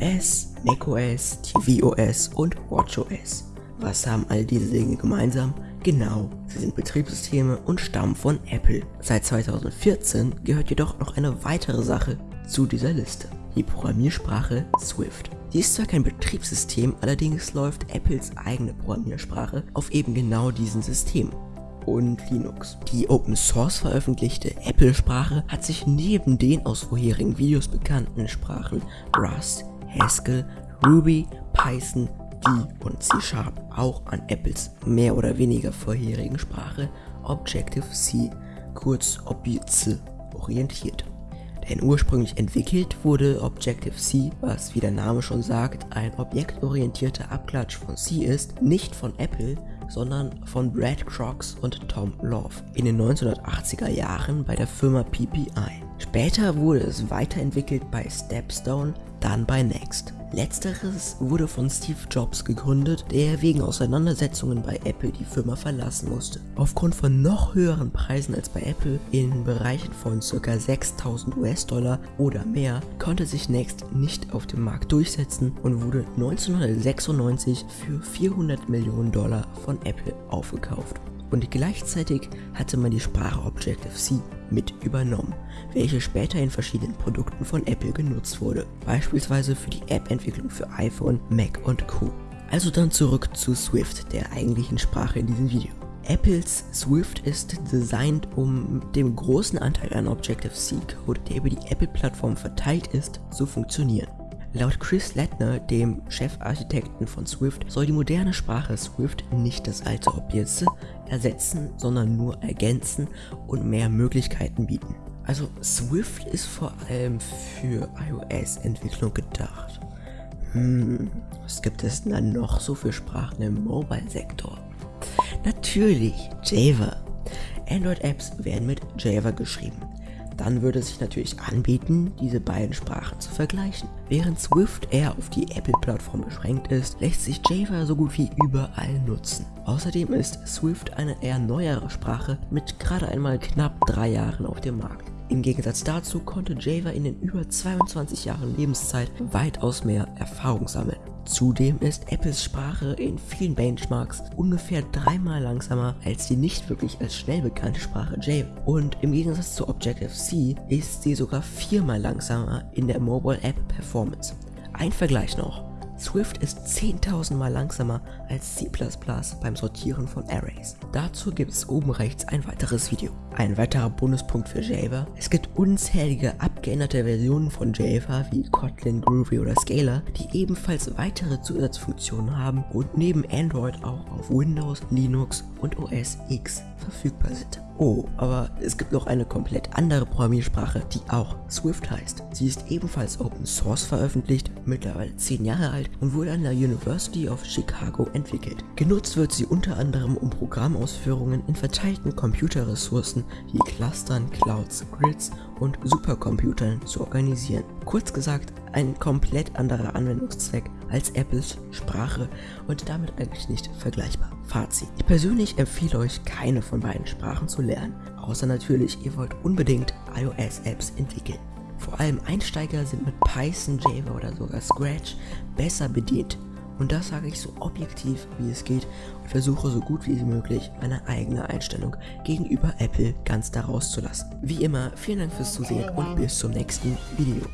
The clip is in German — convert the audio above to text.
iOS, macOS, tvOS und watchOS. Was haben all diese Dinge gemeinsam? Genau, sie sind Betriebssysteme und stammen von Apple. Seit 2014 gehört jedoch noch eine weitere Sache zu dieser Liste. Die Programmiersprache Swift. Die ist zwar kein Betriebssystem, allerdings läuft Apples eigene Programmiersprache auf eben genau diesem System und Linux. Die Open Source veröffentlichte Apple-Sprache hat sich neben den aus vorherigen Videos bekannten Sprachen Rust, Haskell, Ruby, Python, D und C Sharp auch an Apples mehr oder weniger vorherigen Sprache Objective-C, kurz OBC, orientiert. Denn ursprünglich entwickelt wurde Objective-C, was wie der Name schon sagt, ein objektorientierter Abklatsch von C ist, nicht von Apple, sondern von Brad Crocs und Tom Love in den 1980er Jahren bei der Firma PPI. Später wurde es weiterentwickelt bei Stepstone, dann bei Next. Letzteres wurde von Steve Jobs gegründet, der wegen Auseinandersetzungen bei Apple die Firma verlassen musste. Aufgrund von noch höheren Preisen als bei Apple in Bereichen von ca. 6000 US-Dollar oder mehr konnte sich Next nicht auf dem Markt durchsetzen und wurde 1996 für 400 Millionen Dollar von Apple aufgekauft und gleichzeitig hatte man die Sprache Objective-C mit übernommen, welche später in verschiedenen Produkten von Apple genutzt wurde, beispielsweise für die App-Entwicklung für iPhone, Mac und Co. Also dann zurück zu Swift, der eigentlichen Sprache in diesem Video. Apples Swift ist designt, um dem großen Anteil an Objective-C-Code, der über die Apple-Plattform verteilt ist, zu funktionieren. Laut Chris Lettner, dem Chefarchitekten von Swift, soll die moderne Sprache Swift nicht das alte Objekte ersetzen, sondern nur ergänzen und mehr Möglichkeiten bieten. Also Swift ist vor allem für iOS-Entwicklung gedacht. Hm, was gibt es denn dann noch so für Sprachen im Mobile-Sektor? Natürlich Java. Android-Apps werden mit Java geschrieben dann würde es sich natürlich anbieten, diese beiden Sprachen zu vergleichen. Während Swift eher auf die Apple-Plattform beschränkt ist, lässt sich Java so gut wie überall nutzen. Außerdem ist Swift eine eher neuere Sprache mit gerade einmal knapp drei Jahren auf dem Markt. Im Gegensatz dazu konnte Java in den über 22 Jahren Lebenszeit weitaus mehr Erfahrung sammeln. Zudem ist Apples Sprache in vielen Benchmarks ungefähr dreimal langsamer als die nicht wirklich als schnell bekannte Sprache Java. Und im Gegensatz zu Objective-C ist sie sogar viermal langsamer in der Mobile App Performance. Ein Vergleich noch. Swift ist 10.000 Mal langsamer als C++ beim Sortieren von Arrays. Dazu gibt es oben rechts ein weiteres Video. Ein weiterer Bonuspunkt für Java. Es gibt unzählige abgeänderte Versionen von Java wie Kotlin, Groovy oder Scala, die ebenfalls weitere Zusatzfunktionen haben und neben Android auch auf Windows, Linux und OS X verfügbar sind. Oh, aber es gibt noch eine komplett andere Programmiersprache, die auch Swift heißt. Sie ist ebenfalls Open Source veröffentlicht, mittlerweile 10 Jahre alt und wurde an der University of Chicago entwickelt. Genutzt wird sie unter anderem, um Programmausführungen in verteilten Computerressourcen wie Clustern, Clouds, Grids und Supercomputern zu organisieren. Kurz gesagt, ein komplett anderer Anwendungszweck als Apples Sprache und damit eigentlich nicht vergleichbar. Fazit. Ich persönlich empfehle euch keine von beiden Sprachen zu lernen, außer natürlich ihr wollt unbedingt iOS-Apps entwickeln. Vor allem Einsteiger sind mit Python, Java oder sogar Scratch besser bedient. Und das sage ich so objektiv wie es geht und versuche so gut wie möglich meine eigene Einstellung gegenüber Apple ganz daraus zu lassen. Wie immer, vielen Dank fürs Zusehen und bis zum nächsten Video.